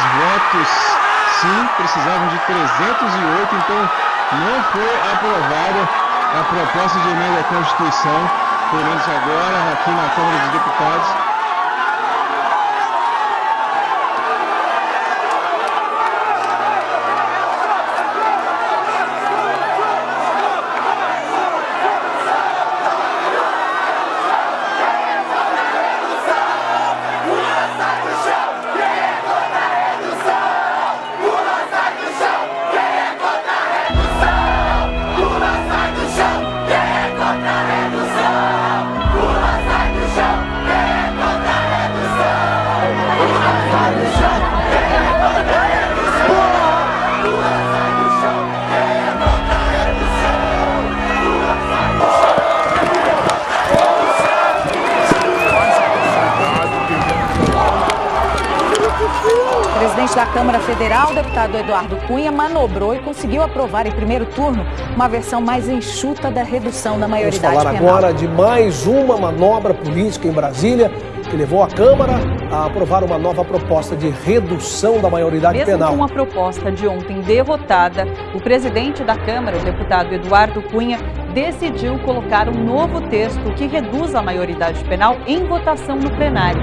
votos sim, precisavam de 308, então não foi aprovada a proposta de emenda à Constituição, pelo menos agora aqui na Câmara dos Deputados. Presidente da Câmara Federal, deputado Eduardo Cunha, manobrou e conseguiu aprovar em primeiro turno uma versão mais enxuta da redução da maioridade Vamos falar penal. agora de mais uma manobra política em Brasília que levou a Câmara a aprovar uma nova proposta de redução da maioridade Mesmo penal. com a proposta de ontem derrotada, o presidente da Câmara, o deputado Eduardo Cunha, decidiu colocar um novo texto que reduz a maioridade penal em votação no plenário.